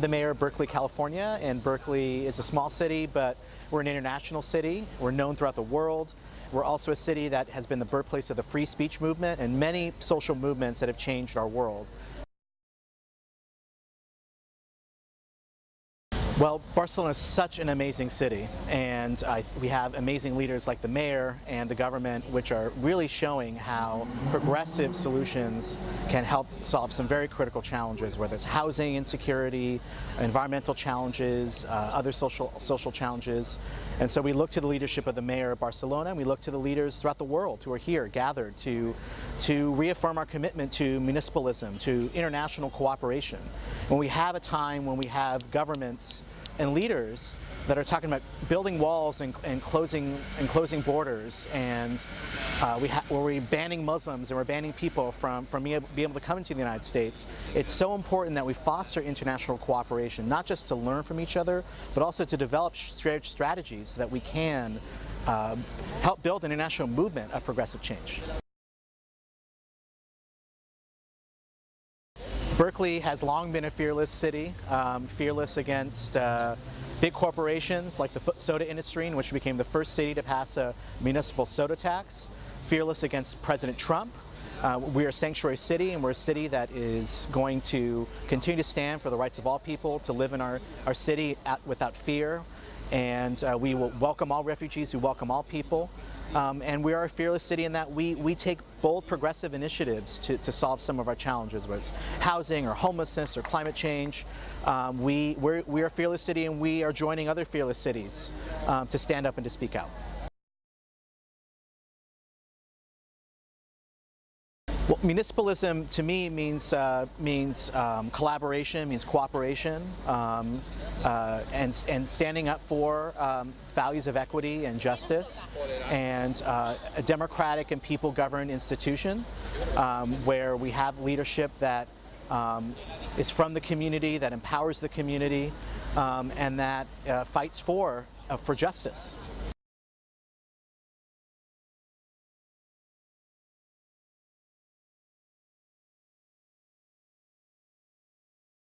The mayor of Berkeley, California, and Berkeley is a small city, but we're an international city. We're known throughout the world. We're also a city that has been the birthplace of the free speech movement and many social movements that have changed our world. Well, Barcelona is such an amazing city, and uh, we have amazing leaders like the mayor and the government, which are really showing how progressive solutions can help solve some very critical challenges, whether it's housing insecurity, environmental challenges, uh, other social social challenges. And so we look to the leadership of the mayor of Barcelona, and we look to the leaders throughout the world who are here gathered to to reaffirm our commitment to municipalism, to international cooperation. When we have a time when we have governments and leaders that are talking about building walls and, and closing and closing borders and uh, we where we're banning Muslims and we're banning people from from being able, to come into the United States. It's so important that we foster international cooperation, not just to learn from each other, but also to develop strategies so that we can uh, help build an international movement of progressive change. Berkeley has long been a fearless city, um, fearless against uh, big corporations like the soda industry, in which we became the first city to pass a municipal soda tax, fearless against President Trump. Uh, we're a sanctuary city and we're a city that is going to continue to stand for the rights of all people to live in our, our city at, without fear and uh, we will welcome all refugees, we welcome all people. Um, and we are a fearless city in that we, we take bold progressive initiatives to, to solve some of our challenges, whether it's housing or homelessness or climate change. Um, we, we're, we're a fearless city and we are joining other fearless cities um, to stand up and to speak out. Well, municipalism to me means uh, means um, collaboration, means cooperation, um, uh, and and standing up for um, values of equity and justice, and uh, a democratic and people-governed institution um, where we have leadership that um, is from the community, that empowers the community, um, and that uh, fights for uh, for justice.